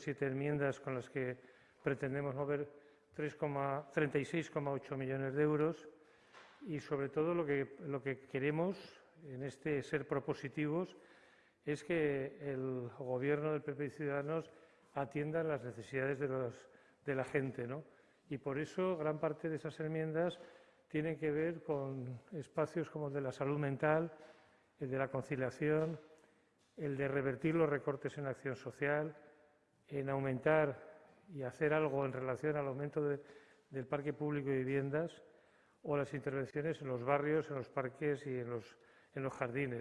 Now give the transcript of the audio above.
siete enmiendas con las que pretendemos mover 36,8 millones de euros y sobre todo lo que, lo que queremos en este ser propositivos es que el gobierno del PP y Ciudadanos atienda las necesidades de, los, de la gente. ¿no? Y por eso gran parte de esas enmiendas tienen que ver con espacios como el de la salud mental, el de la conciliación, el de revertir los recortes en acción social, en aumentar y hacer algo en relación al aumento del parque público de viviendas o las intervenciones en los barrios, en los parques y en los, en los jardines.